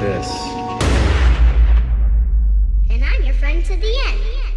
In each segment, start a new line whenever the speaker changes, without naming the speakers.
this.
And I'm your friend to the end.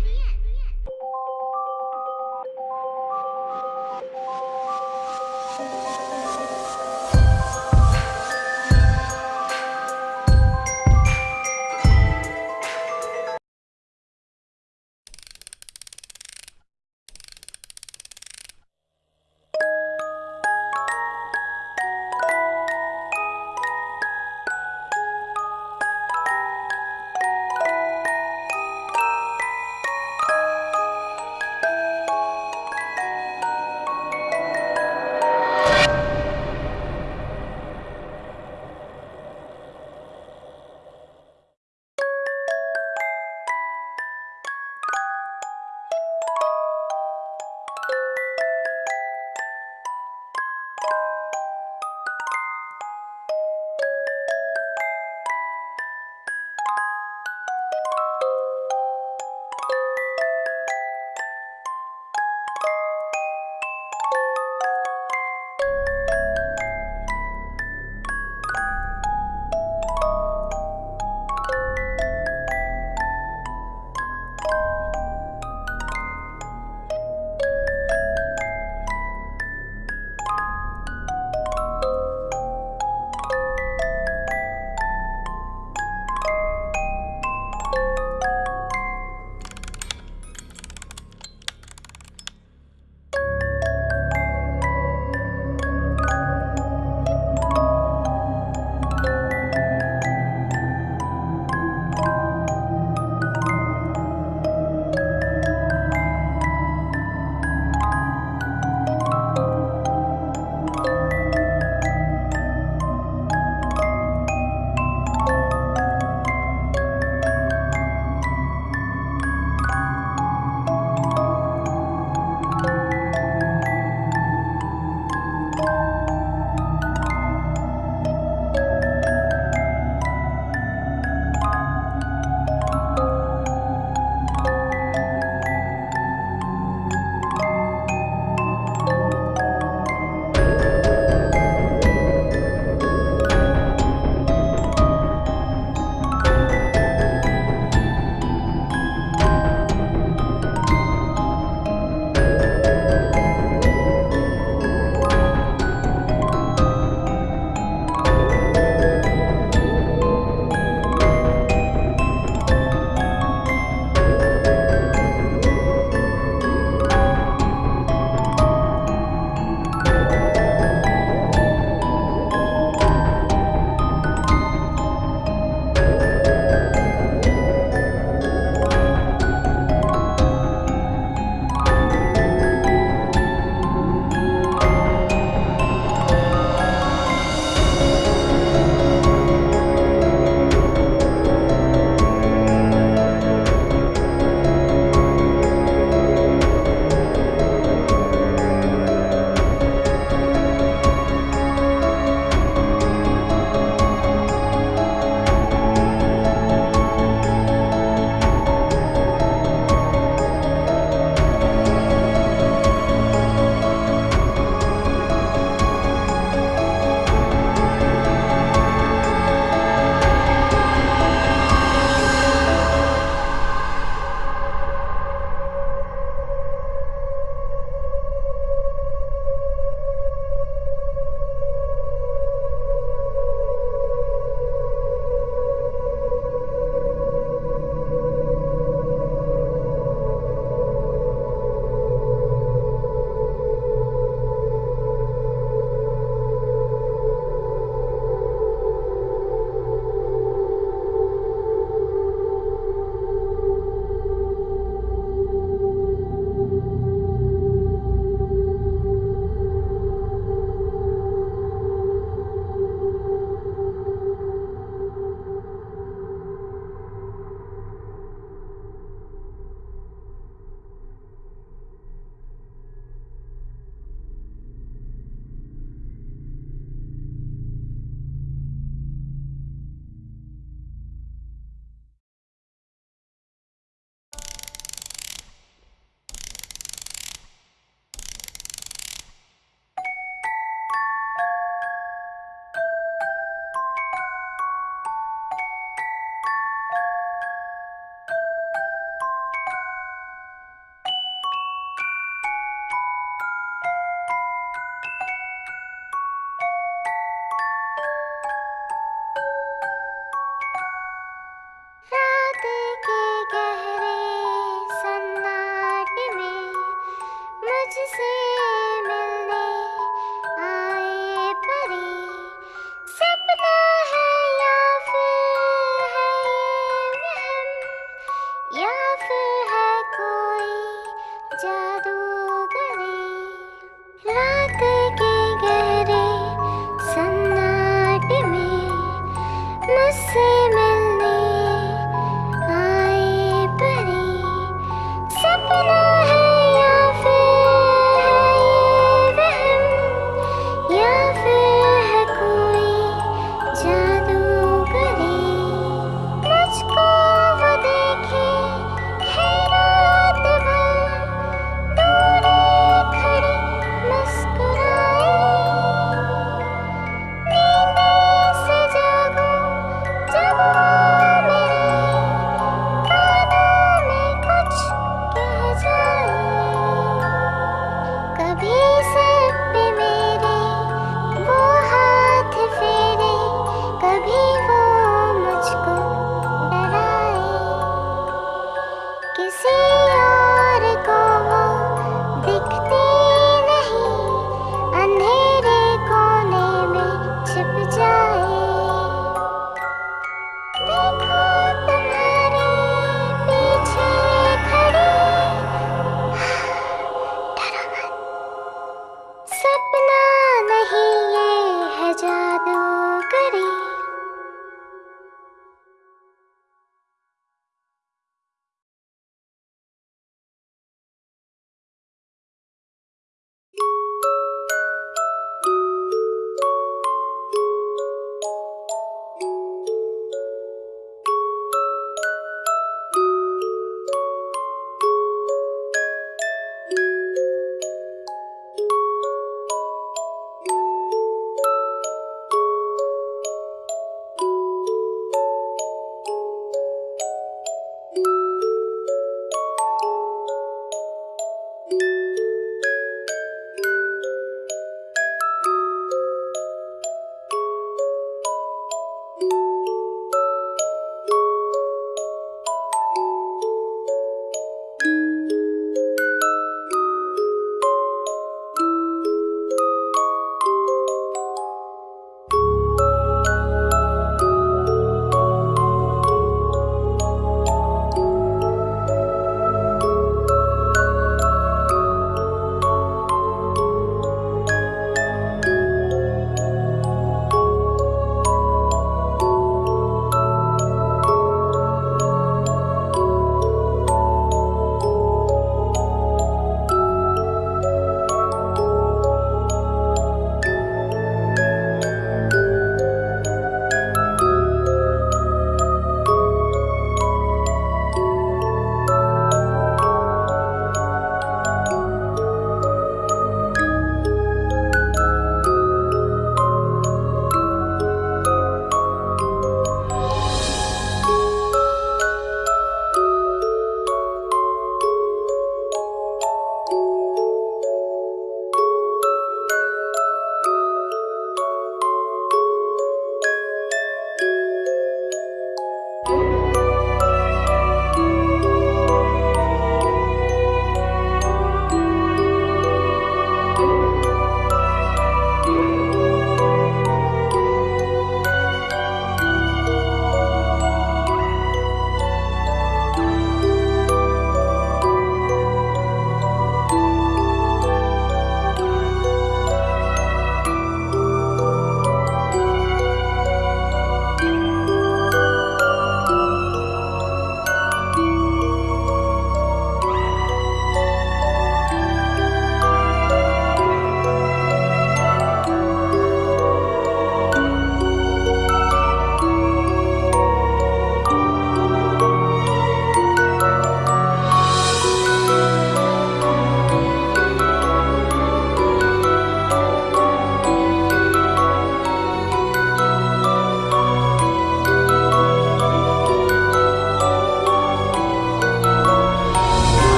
love.